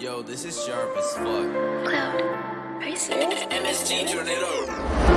Yo, this is sharp as fuck. Cloud, are you serious? MSG, turn it up.